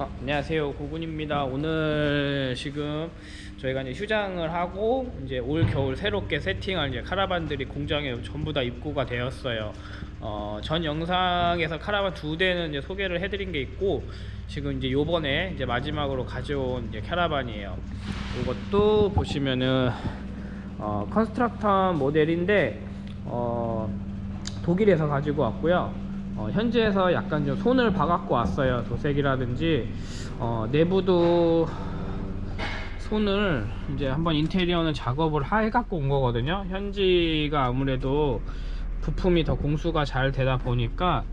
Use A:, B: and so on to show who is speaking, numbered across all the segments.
A: 어, 안녕하세요. 고군입니다. 오늘 지금 저희가 이제 휴장을 하고 이제 올 겨울 새롭게 세팅할 이제 카라반들이 공장에 전부 다 입고가 되었어요. 어, 전 영상에서 카라반 두 대는 이제 소개를 해드린 게 있고 지금 이제 요번에 이제 마지막으로 가져온 이제 카라반이에요. 이것도 보시면은 어, 컨스트럭터 모델인데 어, 독일에서 가지고 왔고요 어, 현지에서 약간 좀 손을 봐갖고 왔어요. 도색이라든지. 어, 내부도 손을 이제 한번 인테리어는 작업을 해갖고 온 거거든요. 현지가 아무래도 부품이 더 공수가 잘 되다 보니까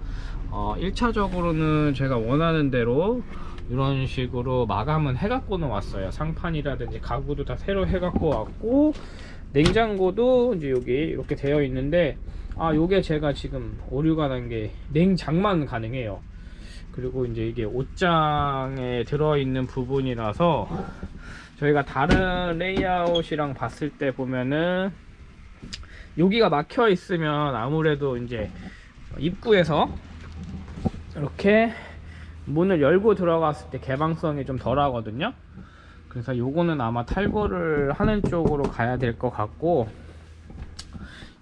A: 어, 1차적으로는 제가 원하는 대로 이런 식으로 마감은 해갖고는 왔어요. 상판이라든지 가구도 다 새로 해갖고 왔고 냉장고도 이제 여기 이렇게 되어 있는데 아 요게 제가 지금 오류가 난 게 냉장만 가능해요. 그리고 이제 이게 옷장에 들어있는 부분이라서 저희가 다른 레이아웃이랑 봤을 때 보면은 여기가 막혀 있으면 아무래도 이제 입구에서 이렇게 문을 열고 들어갔을 때 개방성이 좀 덜 하거든요. 그래서 요거는 아마 탈거를 하는 쪽으로 가야 될 것 같고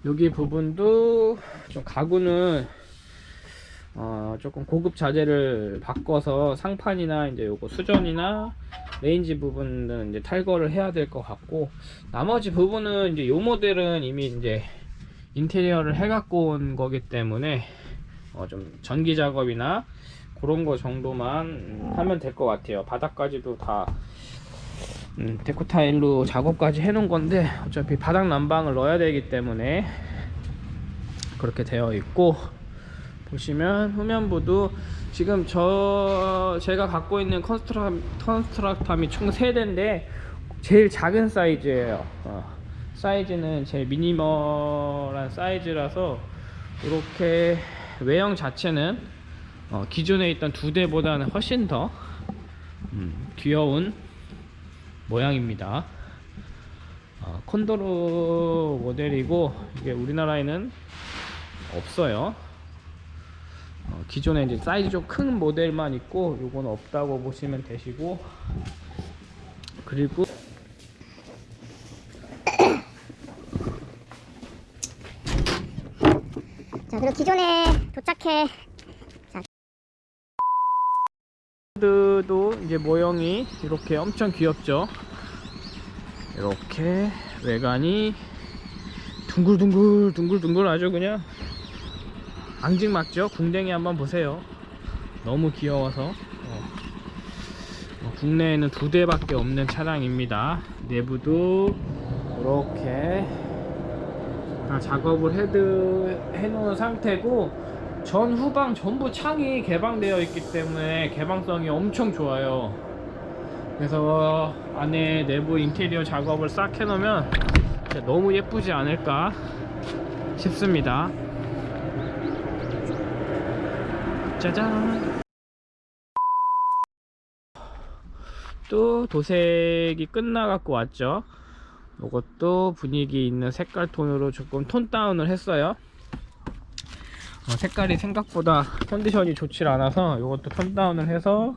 A: 여기 부분도 좀 가구는 어 조금 고급 자재를 바꿔서 상판이나 이제 요거 수전이나 레인지 부분은 이제 탈거를 해야 될 것 같고 나머지 부분은 이제 요 모델은 이미 이제 인테리어를 해 갖고 온 거기 때문에 어 좀 전기 작업이나 그런 거 정도만 하면 될 것 같아요. 바닥까지도 다 음, 데코 타일로 작업까지 해 놓은 건데 어차피 바닥 난방을 넣어야 되기 때문에 그렇게 되어 있고 보시면 후면부도 지금 저 제가 갖고 있는 컨스트라, Constructam이 총 3대인데 제일 작은 사이즈예요. 어, 사이즈는 제일 미니멀한 사이즈라서 이렇게 외형 자체는 어, 기존에 있던 두 대보다는 훨씬 더 음, 귀여운 모양입니다. 어, 콘도르 모델이고 이게 우리나라에는 없어요. 어, 기존에 이제 사이즈 좀 큰 모델만 있고 요건 없다고 보시면 되시고 그리고
B: 자 그리고 기존에 도착해
A: 도 이제 모형이 이렇게 엄청 귀엽죠? 이렇게 외관이 둥글둥글 둥글둥글 아주 그냥 앙증맞죠? 궁뎅이 한번 보세요. 너무 귀여워서. 어. 어, 국내에는 두 대밖에 없는 차량입니다. 내부도 이렇게 다 작업을 헤드 해놓은 상태고 전 후방 전부 창이 개방되어 있기 때문에 개방성이 엄청 좋아요. 그래서 안에 내부 인테리어 작업을 싹 해놓으면 너무 예쁘지 않을까 싶습니다. 짜잔. 또 도색이 끝나갖고 왔죠. 이것도 분위기 있는 색깔 톤으로 조금 tone down을 했어요. 어, 색깔이 생각보다 컨디션이 좋질 않아서 이것도 tone down을 해서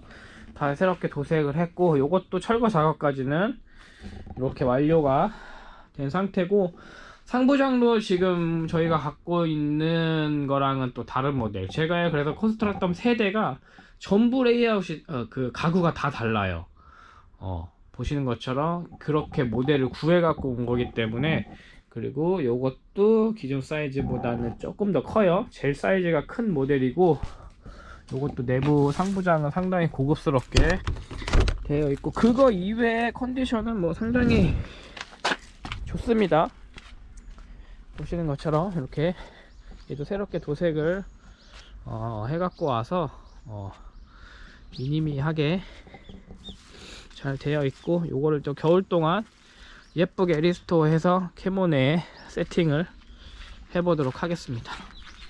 A: 다 새롭게 도색을 했고 이것도 철거 작업까지는 이렇게 완료가 된 상태고 상부장도 지금 저희가 갖고 있는 거랑은 또 다른 모델. 제가 그래서 Constructam 세 대가 전부 레이아웃이 어, 그 가구가 다 달라요. 어, 보시는 것처럼 그렇게 모델을 구해 갖고 온 거기 때문에 그리고 요것도 기존 사이즈보다는 조금 더 커요. 제일 사이즈가 큰 모델이고 요것도 내부 상부장은 상당히 고급스럽게 되어 있고 그거 이외의 컨디션은 뭐 상당히 좋습니다. 보시는 것처럼 이렇게 얘도 새롭게 도색을 어, 해갖고 와서 어, 미니미하게 잘 되어 있고 요거를 또 겨울 동안 예쁘게 restore 해서 캐모네에 세팅을 해보도록 하겠습니다